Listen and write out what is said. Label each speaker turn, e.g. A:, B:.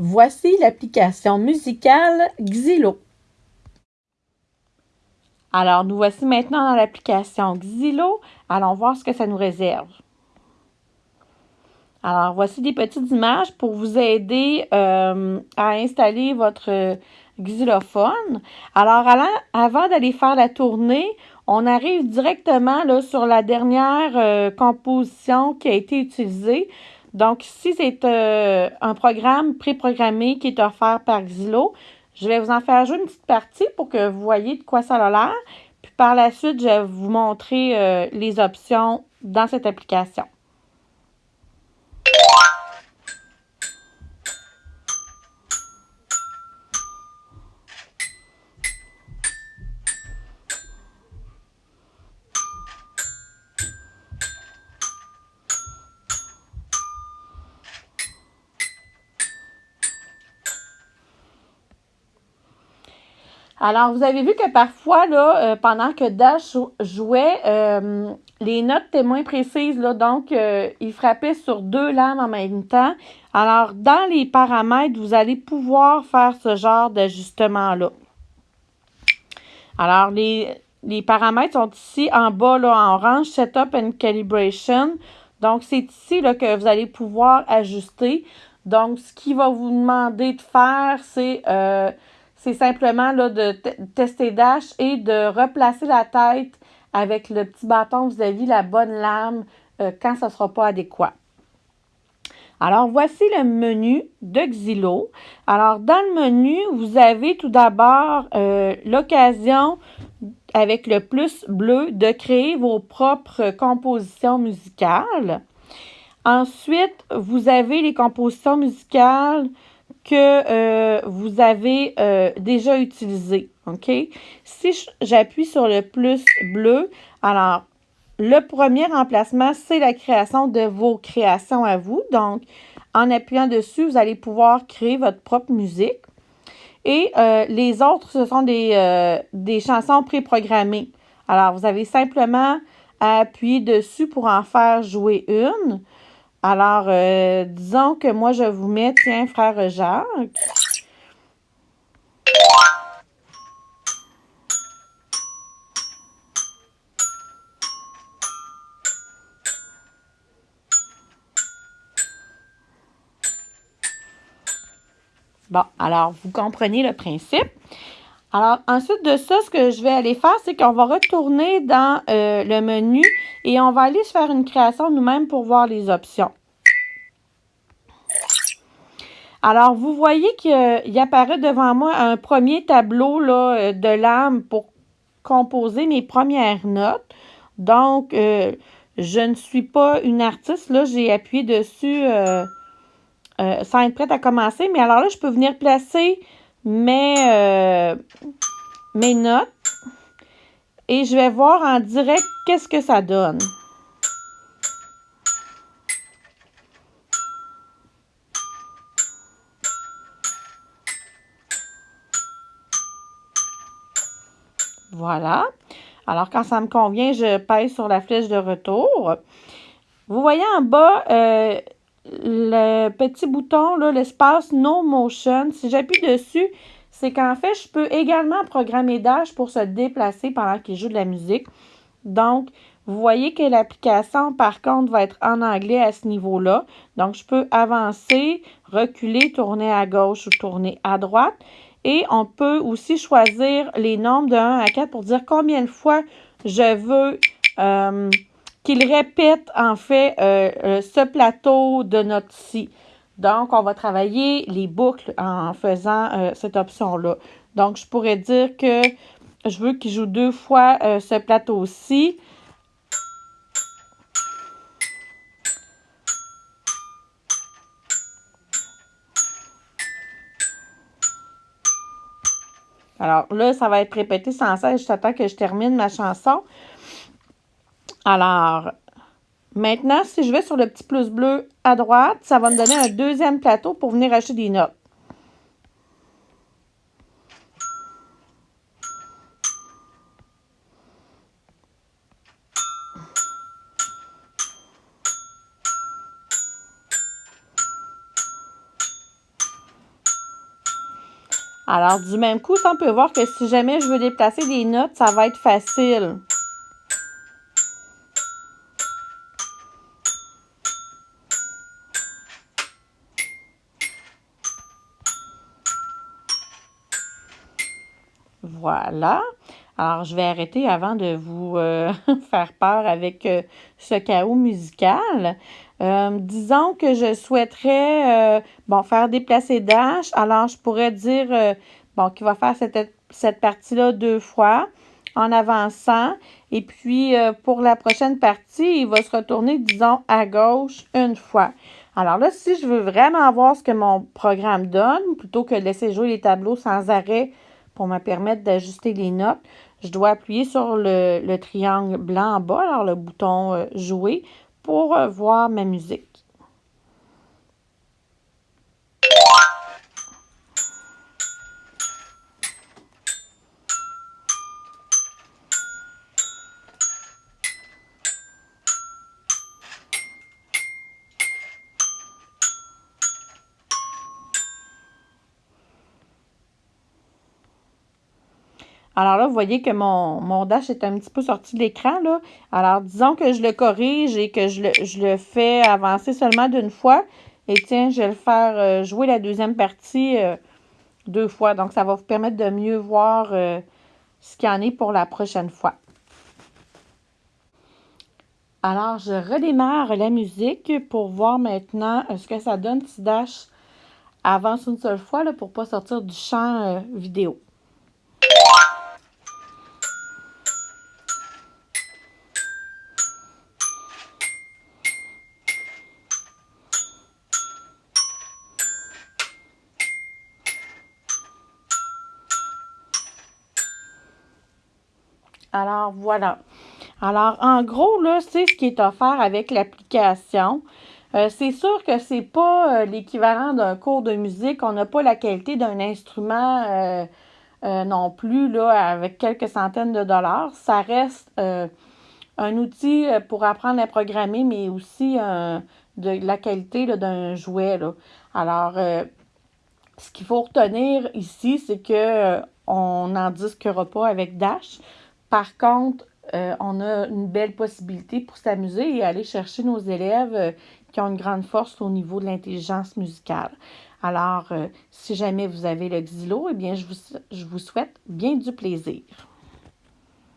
A: Voici l'application musicale Xylo. Alors, nous voici maintenant dans l'application Xylo. Allons voir ce que ça nous réserve. Alors, voici des petites images pour vous aider euh, à installer votre xylophone. Alors, avant d'aller faire la tournée, on arrive directement là, sur la dernière euh, composition qui a été utilisée. Donc, ici, c'est euh, un programme préprogrammé qui est offert par Xylo. Je vais vous en faire jouer une petite partie pour que vous voyez de quoi ça a l'air. Puis par la suite, je vais vous montrer euh, les options dans cette application. Alors, vous avez vu que parfois, euh, pendant que Dash jouait, euh, les notes étaient moins précises, là, donc euh, il frappait sur deux lames en même temps. Alors, dans les paramètres, vous allez pouvoir faire ce genre d'ajustement-là. Alors, les, paramètres sont ici en bas, là, en orange, Setup and Calibration. Donc, c'est ici que vous allez pouvoir ajuster. Donc, ce qu'il va vous demander de faire, c'est c'est simplement là, de tester Dash et de replacer la tête avec le petit bâton vis-à-vis la bonne lame euh, quand ça ne sera pas adéquat. Alors, voici le menu de Xylo. Alors, dans le menu, vous avez tout d'abord euh, l'occasion, avec le plus bleu, de créer vos propres compositions musicales. Ensuite, vous avez les compositions musicales que euh, vous avez euh, déjà utilisé. OK? Si j'appuie sur le plus bleu, alors le premier emplacement, c'est la création de vos créations à vous. Donc, en appuyant dessus, vous allez pouvoir créer votre propre musique. Et euh, les autres, ce sont des, des chansons préprogrammées. Alors, vous avez simplement à appuyer dessus pour en faire jouer une. Alors, euh, disons que moi, je vous mets, tiens, frère Jacques. Bon, alors, vous comprenez le principe. Alors, ensuite de ça, ce que je vais aller faire, c'est qu'on va retourner dans euh, le menu et on va aller se faire une création nous-mêmes pour voir les options. Alors, vous voyez qu'il apparaît devant moi un premier tableau là, euh, de l'âme pour composer mes premières notes. Donc, euh, je ne suis pas une artiste. Là, j'ai appuyé dessus sans être prête à commencer. Mais alors là, je peux venir placer mes, euh, notes et je vais voir en direct qu'est-ce que ça donne. Voilà. Alors, quand ça me convient, je pèse sur la flèche de retour. Vous voyez en bas, euh, le petit bouton, l'espace No Motion, si j'appuie dessus, c'est qu'en fait, je peux également programmer Dash pour se déplacer pendant qu'il joue de la musique. Donc, vous voyez que l'application, par contre, va être en anglais à ce niveau-là. Donc, je peux avancer, reculer, tourner à gauche ou tourner à droite. Et on peut aussi choisir les nombres de 1 à 4 pour dire combien de fois je veux euh, qu'il répète en fait euh, euh, ce plateau de notes-ci. Donc, on va travailler les boucles en faisant euh, cette option-là. Donc, je pourrais dire que je veux qu'il joue deux fois ce plateau-ci. Alors là, ça va être répété sans cesse jusqu'à que je termine ma chanson. Alors, maintenant, si je vais sur le petit plus bleu à droite, ça va me donner un deuxième plateau pour venir acheter des notes. Alors, du même coup, ça, on peut voir que si jamais je veux déplacer des notes, ça va être facile. Voilà. Alors, je vais arrêter avant de vous euh, faire peur avec euh, ce chaos musical. Euh, disons que je souhaiterais bon, faire déplacer Dash. Alors, je pourrais dire bon, qu'il va faire cette, cette partie-là deux fois en avançant. Et puis, pour la prochaine partie, il va se retourner, disons, à gauche une fois. Alors là, si je veux vraiment voir ce que mon programme donne, plutôt que de laisser jouer les tableaux sans arrêt pour me permettre d'ajuster les notes, je dois appuyer sur le, triangle blanc en bas, alors le bouton euh, Jouer, pour euh, voir ma musique. Alors là, vous voyez que mon, dash est un petit peu sorti de l'écran. Alors, disons que je le corrige et que je le, fais avancer seulement d'une fois. Et tiens, je vais le faire euh, jouer la deuxième partie euh, deux fois. Donc, ça va vous permettre de mieux voir euh, ce qu'il y en est pour la prochaine fois. Alors, je redémarre la musique pour voir maintenant ce que ça donne si Dash avance une seule fois là, pour ne pas sortir du champ vidéo. Alors, voilà. Alors, en gros, là, c'est ce qui est offert avec l'application. Euh, c'est sûr que c'est pas euh, l'équivalent d'un cours de musique. On n'a pas la qualité d'un instrument euh, non plus, là, avec quelques centaines de dollars. Ça reste un outil pour apprendre à programmer, mais aussi de la qualité d'un jouet. Là. Alors, ce qu'il faut retenir ici, c'est que on n'en disquera pas avec Dash. Par contre, euh, on a une belle possibilité pour s'amuser et aller chercher nos élèves euh, qui ont une grande force au niveau de l'intelligence musicale. Alors, euh, si jamais vous avez le xylo, eh bien, je vous, je vous souhaite bien du plaisir.